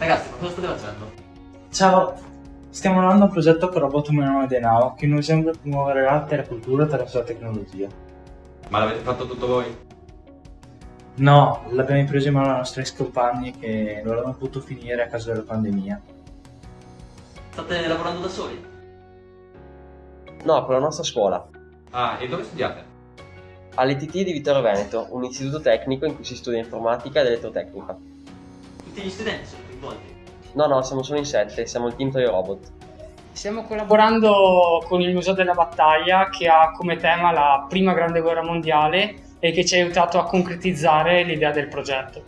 Ragazzi, ma cosa state facendo? Ciao, stiamo lavorando a un progetto con Robot Umanoide Denao che noi usiamo per promuovere l'arte e la cultura attraverso la tecnologia. Ma l'avete fatto tutto voi? No, l'abbiamo preso in mano i nostri ex compagni che non l'hanno potuto finire a causa della pandemia. State lavorando da soli? No, con la nostra scuola. Ah, e dove studiate? All'ITT di Vittorio Veneto, un istituto tecnico in cui si studia informatica ed elettrotecnica. Tutti gli studenti sono coinvolti. No, no, siamo solo in sette, siamo il team Toy Robot. Stiamo collaborando con il Museo della Battaglia che ha come tema la prima grande guerra mondiale e che ci ha aiutato a concretizzare l'idea del progetto.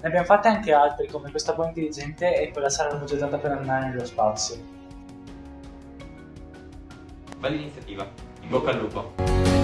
Ne abbiamo fatte anche altri come questa boa intelligente e quella sarà progettata per andare nello spazio. Bella iniziativa. In bocca al lupo.